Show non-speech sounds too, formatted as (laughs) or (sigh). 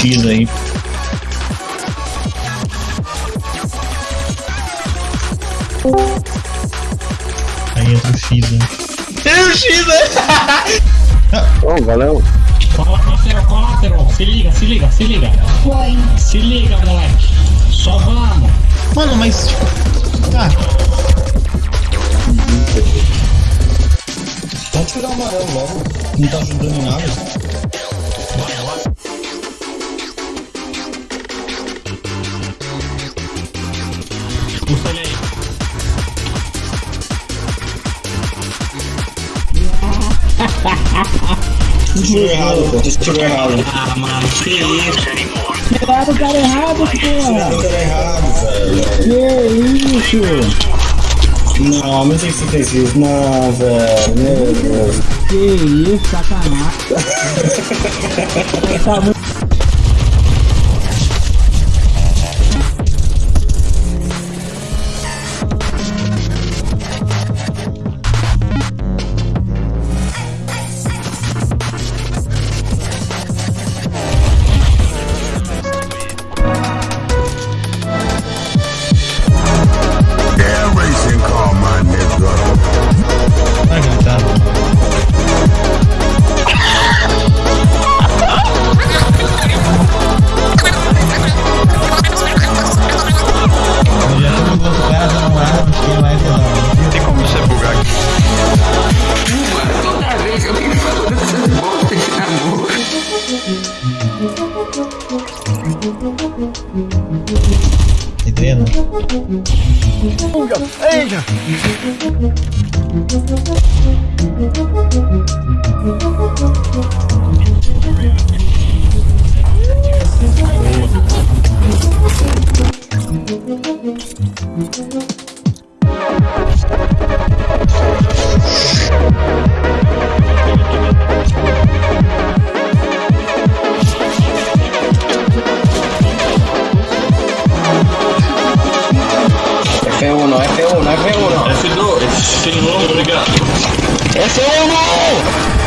X aí. Aí entra o X, hein? Tem o X, né? (laughs) Oh, valeu. Cola, colateral, colateral. Se liga, se liga, se liga. Foi. Se liga, moleque. Só vamos. Mano, mas tipo. Ah, Pode tirar o amarelo logo. Não tá ajudando em nada. Puxa ele aí. Tirou errado, pô. Tirou errado. Ah, mano, que isso? Tiraram o cara errado, porra! Tirou errado, velho. Que isso? Não, não sei se você fez isso. Não, velho. Meu Deus. Que isso, sacanagem. (laughs) tá muito... Tem treino? F1, F1, F1. F2, F1, obrigado. F1!